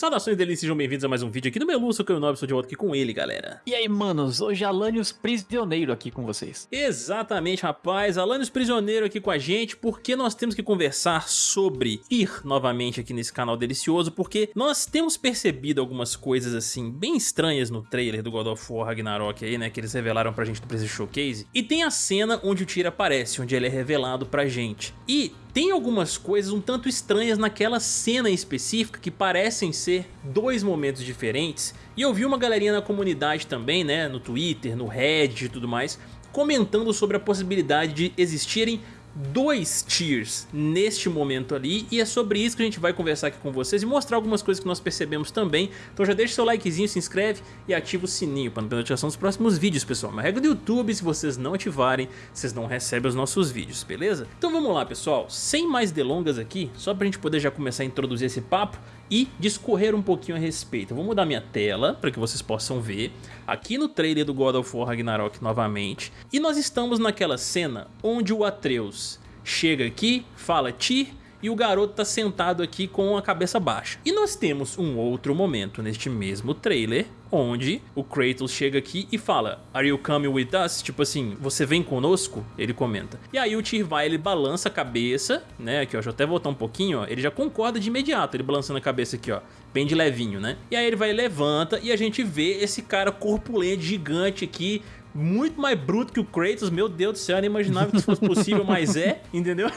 Saudações delícias, sejam bem-vindos a mais um vídeo aqui do Melu, sou o Nobre, sou de volta aqui com ele, galera. E aí, manos, hoje Alanios Prisioneiro aqui com vocês. Exatamente, rapaz, Alanios Prisioneiro aqui com a gente, porque nós temos que conversar sobre ir novamente aqui nesse canal delicioso, porque nós temos percebido algumas coisas, assim, bem estranhas no trailer do God of War Ragnarok aí, né, que eles revelaram pra gente no PlayStation Showcase, e tem a cena onde o Tyr aparece, onde ele é revelado pra gente. E tem algumas coisas um tanto estranhas naquela cena específica que parecem ser dois momentos diferentes. E eu vi uma galerinha na comunidade também, né, no Twitter, no Reddit e tudo mais, comentando sobre a possibilidade de existirem dois tiers neste momento ali e é sobre isso que a gente vai conversar aqui com vocês e mostrar algumas coisas que nós percebemos também. Então já deixa seu likezinho, se inscreve e ativa o sininho para não perder notificação dos próximos vídeos, pessoal. Uma regra do YouTube, se vocês não ativarem, vocês não recebem os nossos vídeos, beleza? Então vamos lá, pessoal. Sem mais delongas aqui, só para a gente poder já começar a introduzir esse papo, e discorrer um pouquinho a respeito. Eu vou mudar minha tela para que vocês possam ver aqui no trailer do God of War Ragnarok novamente. E nós estamos naquela cena onde o Atreus chega aqui, fala Tyr e o garoto tá sentado aqui com a cabeça baixa. E nós temos um outro momento neste mesmo trailer, onde o Kratos chega aqui e fala Are you coming with us? Tipo assim, você vem conosco? Ele comenta. E aí o Tyr vai, ele balança a cabeça, né, aqui ó, deixa eu até voltar um pouquinho, ó, ele já concorda de imediato, ele balançando a cabeça aqui ó, bem de levinho, né. E aí ele vai levanta e a gente vê esse cara corpulento, gigante aqui, muito mais bruto que o Kratos, meu Deus do céu, eu nem imaginava que isso fosse possível, mas é, entendeu?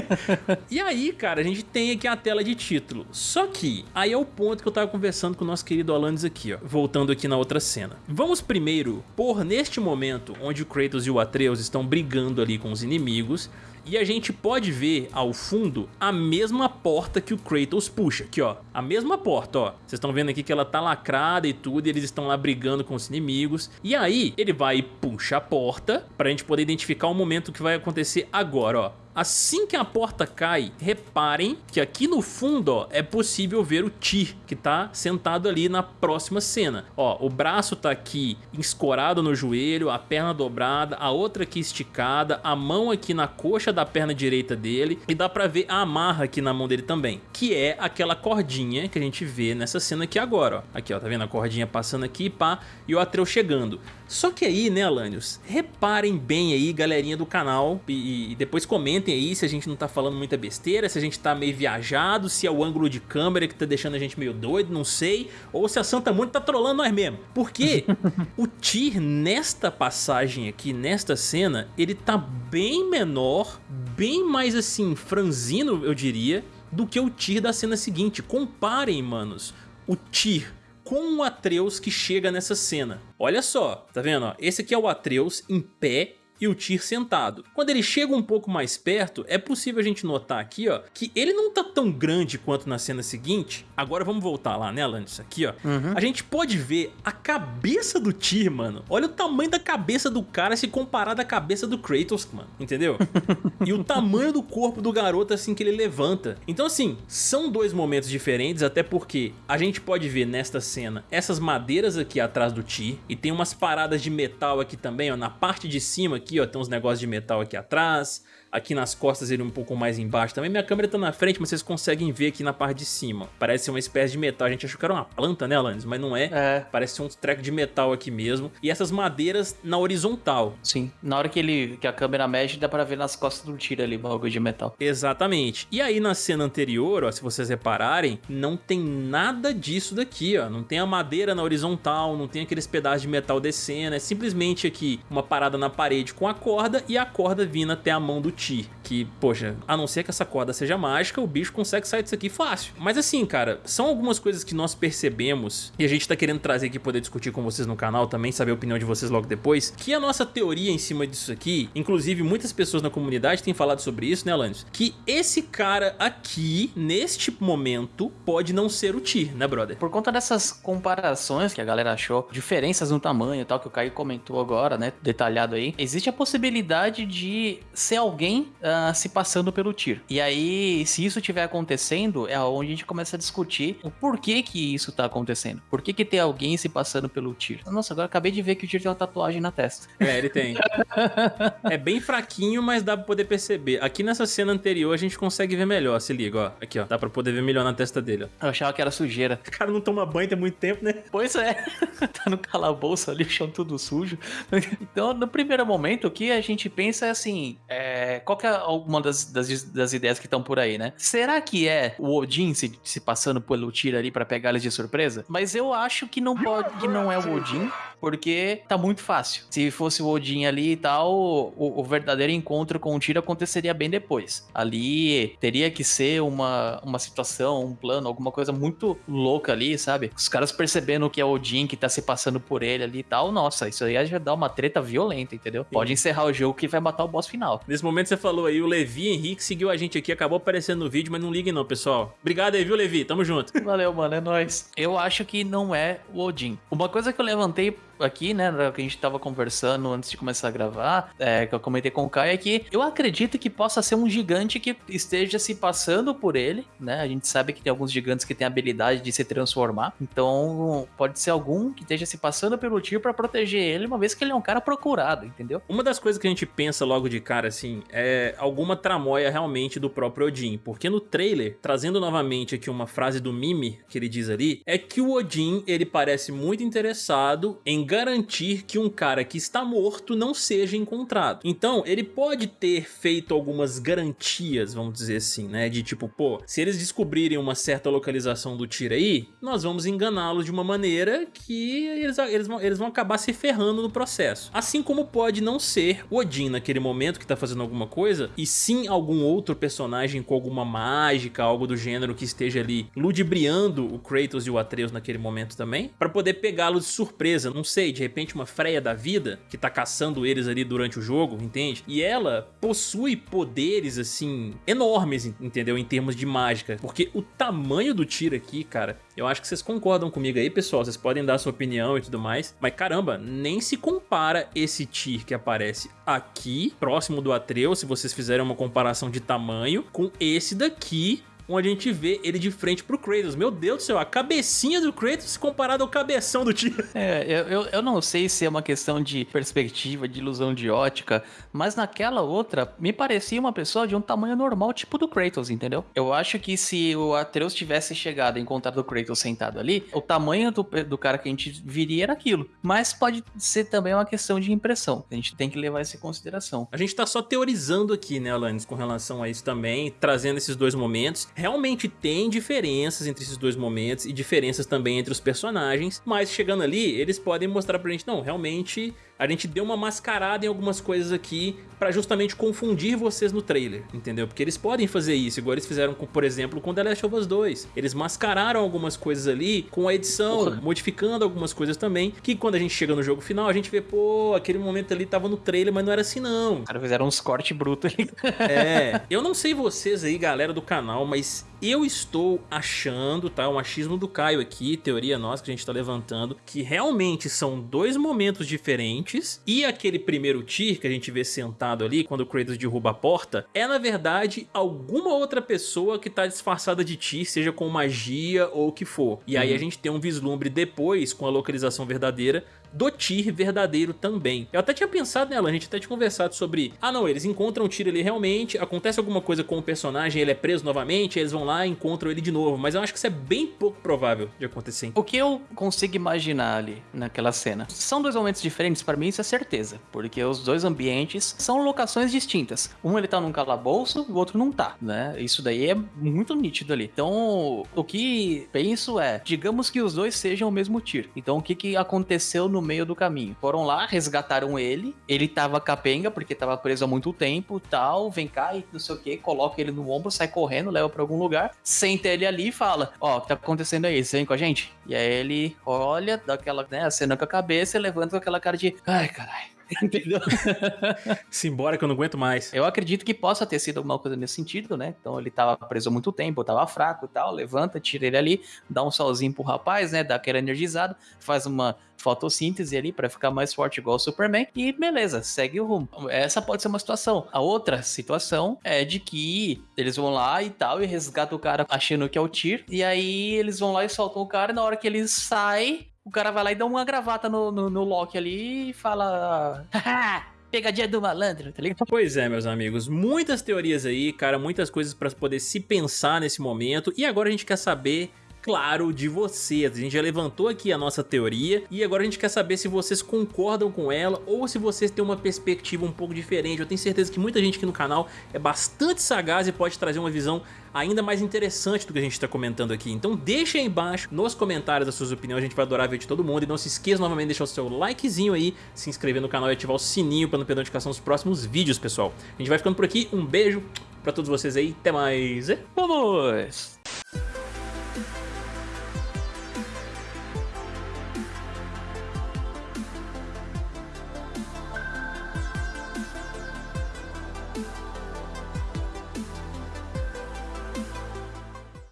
e aí, cara, a gente tem aqui a tela de título. Só que, aí é o ponto que eu tava conversando com o nosso querido Alanis aqui, ó. Voltando aqui na outra cena. Vamos primeiro pôr neste momento, onde o Kratos e o Atreus estão brigando ali com os inimigos, e a gente pode ver ao fundo a mesma porta que o Kratos puxa. Aqui, ó. A mesma porta, ó. Vocês estão vendo aqui que ela tá lacrada e tudo. E eles estão lá brigando com os inimigos. E aí, ele vai e puxa a porta pra gente poder identificar o momento que vai acontecer agora, ó. Assim que a porta cai, reparem que aqui no fundo ó, é possível ver o Tyr, que tá sentado ali na próxima cena. Ó, o braço tá aqui escorado no joelho, a perna dobrada, a outra aqui esticada, a mão aqui na coxa da perna direita dele e dá pra ver a amarra aqui na mão dele também, que é aquela cordinha que a gente vê nessa cena aqui agora, ó. Aqui, ó, tá vendo a cordinha passando aqui, pá, e o Atreus chegando. Só que aí, né, Alanios, reparem bem aí, galerinha do canal, e, e, depois comentem aí se a gente não tá falando muita besteira, se a gente tá meio viajado, se é o ângulo de câmera que tá deixando a gente meio doido, não sei, ou se a Santa Mônica tá trolando nós mesmo. Porque o Tyr, nesta passagem aqui, nesta cena, ele tá bem menor, bem mais assim, franzino, eu diria, do que o Tyr da cena seguinte. Comparem, manos, o Tyr com o Atreus que chega nessa cena. Olha só, tá vendo? Esse aqui é o Atreus em pé e o Tyr sentado. Quando ele chega um pouco mais perto, é possível a gente notar aqui, ó, que ele não tá tão grande quanto na cena seguinte. Agora vamos voltar lá, né, Alanis? Aqui, ó. Uhum. A gente pode ver a cabeça do Tyr, mano. Olha o tamanho da cabeça do cara se comparado à cabeça do Kratos, mano. Entendeu? e o tamanho do corpo do garoto assim que ele levanta. Então, assim, são dois momentos diferentes, até porque a gente pode ver nesta cena essas madeiras aqui atrás do Tyr e tem umas paradas de metal aqui também, ó, na parte de cima aqui, ó, tem uns negócios de metal aqui atrás. Aqui nas costas ele um pouco mais embaixo também. Minha câmera tá na frente, mas vocês conseguem ver aqui na parte de cima. Parece ser uma espécie de metal. A gente achou que era uma planta, né, Alanis? Mas não é. é. Parece ser um treco de metal aqui mesmo. E essas madeiras na horizontal. Sim. Na hora que ele que a câmera mexe, dá pra ver nas costas do tiro ali, bagulho de metal. Exatamente. E aí na cena anterior, ó, se vocês repararem, não tem nada disso daqui, ó. Não tem a madeira na horizontal, não tem aqueles pedaços de metal descendo. É simplesmente aqui uma parada na parede com a corda e a corda vindo até a mão do Chi. Que, poxa, a não ser que essa corda seja mágica, o bicho consegue sair disso aqui fácil. Mas assim, cara, são algumas coisas que nós percebemos e a gente tá querendo trazer aqui poder discutir com vocês no canal também, saber a opinião de vocês logo depois, que a nossa teoria em cima disso aqui, inclusive muitas pessoas na comunidade têm falado sobre isso, né, Alanis? Que esse cara aqui, neste momento, pode não ser o Tyr, né, brother? Por conta dessas comparações que a galera achou, diferenças no tamanho e tal, que o Caio comentou agora, né, detalhado aí, existe a possibilidade de ser alguém alguém uh, se passando pelo Tyr. E aí, se isso estiver acontecendo, é onde a gente começa a discutir o porquê que isso tá acontecendo. Por que que tem alguém se passando pelo Tyr? Nossa, agora acabei de ver que o Tyr tem uma tatuagem na testa. É, ele tem. é bem fraquinho, mas dá pra poder perceber. Aqui nessa cena anterior a gente consegue ver melhor, se liga, ó. Aqui, ó. Dá pra poder ver melhor na testa dele, ó. Eu achava que era sujeira. O cara não toma banho tem muito tempo, né? Pois é. tá no calabouço ali, o chão tudo sujo. então, no primeiro momento, o que a gente pensa é assim: é... qual que é uma das, das, das ideias que estão por aí, né? Será que é o Odin se, se passando pelo tiro ali para pegar eles de surpresa? Mas eu acho que não pode, que não é o Odin porque tá muito fácil. Se fosse o Odin ali e tal, o, o verdadeiro encontro com o Tiro aconteceria bem depois. Ali teria que ser uma, uma situação, um plano, alguma coisa muito louca ali, sabe? Os caras percebendo que é o Odin que tá se passando por ele ali e tal, nossa, isso aí já dá uma treta violenta, entendeu? Sim. Pode encerrar o jogo que vai matar o boss final. Nesse momento você falou aí, o Levi Henrique seguiu a gente aqui, acabou aparecendo no vídeo, mas não ligue não, pessoal. Obrigado aí, viu, Levi? Tamo junto. Valeu, mano, é nóis. Eu acho que não é o Odin. Uma coisa que eu levantei aqui, né, que a gente tava conversando antes de começar a gravar, é, que eu comentei com o Caio, é que eu acredito que possa ser um gigante que esteja se passando por ele, né? A gente sabe que tem alguns gigantes que têm a habilidade de se transformar, então pode ser algum que esteja se passando pelo tio para proteger ele, uma vez que ele é um cara procurado, entendeu? Uma das coisas que a gente pensa logo de cara, assim, é alguma tramóia realmente do próprio Odin, porque no trailer, trazendo novamente aqui uma frase do Mimi, que ele diz ali, é que o Odin, ele parece muito interessado em garantir que um cara que está morto não seja encontrado. Então, ele pode ter feito algumas garantias, vamos dizer assim, né? De tipo, pô, se eles descobrirem uma certa localização do tiro aí, nós vamos enganá-los de uma maneira que eles, eles, vão, eles vão acabar se ferrando no processo. Assim como pode não ser Odin naquele momento que tá fazendo alguma coisa, e sim algum outro personagem com alguma mágica, algo do gênero que esteja ali ludibriando o Kratos e o Atreus naquele momento também, para poder pegá-los de surpresa, não sei, de repente uma Freya da vida, que tá caçando eles ali durante o jogo, entende? E ela possui poderes, assim, enormes, entendeu? Em termos de mágica. Porque o tamanho do tiro aqui, cara, eu acho que vocês concordam comigo aí, pessoal. Vocês podem dar sua opinião e tudo mais. Mas caramba, nem se compara esse Tyr que aparece aqui, próximo do Atreus, se vocês fizerem uma comparação de tamanho, com esse daqui onde a gente vê ele de frente pro Kratos. Meu Deus do céu, a cabecinha do Kratos comparado ao cabeção do tio. É, eu, eu, eu, não sei se é uma questão de perspectiva, de ilusão de ótica, mas naquela outra, me parecia uma pessoa de um tamanho normal, tipo do Kratos, entendeu? Eu acho que se o Atreus tivesse chegado e encontrado o Kratos sentado ali, o tamanho do, do cara que a gente viria era aquilo. Mas pode ser também uma questão de impressão. A gente tem que levar isso em consideração. A gente tá só teorizando aqui, né, Alanis, com relação a isso também, trazendo esses dois momentos realmente tem diferenças entre esses dois momentos e diferenças também entre os personagens, mas chegando ali, eles podem mostrar pra gente, não, realmente a gente deu uma mascarada em algumas coisas aqui pra justamente confundir vocês no trailer, entendeu? Porque eles podem fazer isso, igual eles fizeram, com, por exemplo, com The Last of Us 2. Eles mascararam algumas coisas ali com a edição, Porra. modificando algumas coisas também, que quando a gente chega no jogo final, a gente vê, pô, aquele momento ali tava no trailer, mas não era assim não. Os caras fizeram uns cortes brutos ali. é, eu não sei vocês aí, galera do canal, mas eu estou achando, tá? O machismo do Caio aqui, teoria nossa que a gente tá levantando, que realmente são dois momentos diferentes e aquele primeiro Tyr que a gente vê sentado ali, quando o Kratos derruba a porta, é na verdade alguma outra pessoa que tá disfarçada de Tyr, seja com magia ou o que for. E aí uhum. a gente tem um vislumbre depois, com a localização verdadeira, do Tyr verdadeiro também. Eu até tinha pensado nela, a gente até tinha conversado sobre, ah não, eles encontram o Tyr ali realmente, acontece alguma coisa com o personagem, ele é preso novamente, eles vão lá e encontram ele de novo, mas eu acho que isso é bem pouco provável de acontecer. O que eu consigo imaginar ali naquela cena? São dois momentos diferentes, para mim isso é certeza, porque os dois ambientes são locações distintas. Um ele tá num calabouço, o outro não tá, né? Isso daí é muito nítido ali. Então, o que penso é, digamos que os dois sejam o mesmo Tyr. Então, o que que aconteceu no meio do caminho. Foram lá, resgataram ele, ele tava capenga porque tava preso há muito tempo tal, vem cá e não sei o que, coloca ele no ombro, sai correndo, leva pra algum lugar, senta ele ali e fala, ó, oh, o que tá acontecendo aí, você vem com a gente? E aí ele olha, dá aquela, né, acena com a cabeça e levanta com aquela cara de, ai caralho, Entendeu? Simbora que eu não aguento mais. Eu acredito que possa ter sido alguma coisa nesse sentido, né? Então ele tava preso há muito tempo, tava fraco e tal, levanta, tira ele ali, dá um solzinho pro rapaz, né? Dá aquela energizada, faz uma fotossíntese ali para ficar mais forte igual o Superman e beleza, segue o rumo. Essa pode ser uma situação. A outra situação é de que eles vão lá e tal e resgatam o cara achando que é o Tyr e aí eles vão lá e soltam o cara e na hora que ele sai, o cara vai lá e dá uma gravata no, no, no Loki ali e fala... pegadinha do malandro, tá ligado? Pois é, meus amigos, muitas teorias aí, cara, muitas coisas para poder se pensar nesse momento, e agora a gente quer saber claro de vocês. A gente já levantou aqui a nossa teoria e agora a gente quer saber se vocês concordam com ela ou se vocês têm uma perspectiva um pouco diferente. Eu tenho certeza que muita gente aqui no canal é bastante sagaz e pode trazer uma visão ainda mais interessante do que a gente está comentando aqui. Então deixa aí embaixo nos comentários as suas opiniões, a gente vai adorar ver de todo mundo. E não se esqueça novamente de deixar o seu likezinho aí, se inscrever no canal e ativar o sininho para não perder a notificação dos próximos vídeos, pessoal. A gente vai ficando por aqui, um beijo pra todos vocês aí, até mais. Vamos!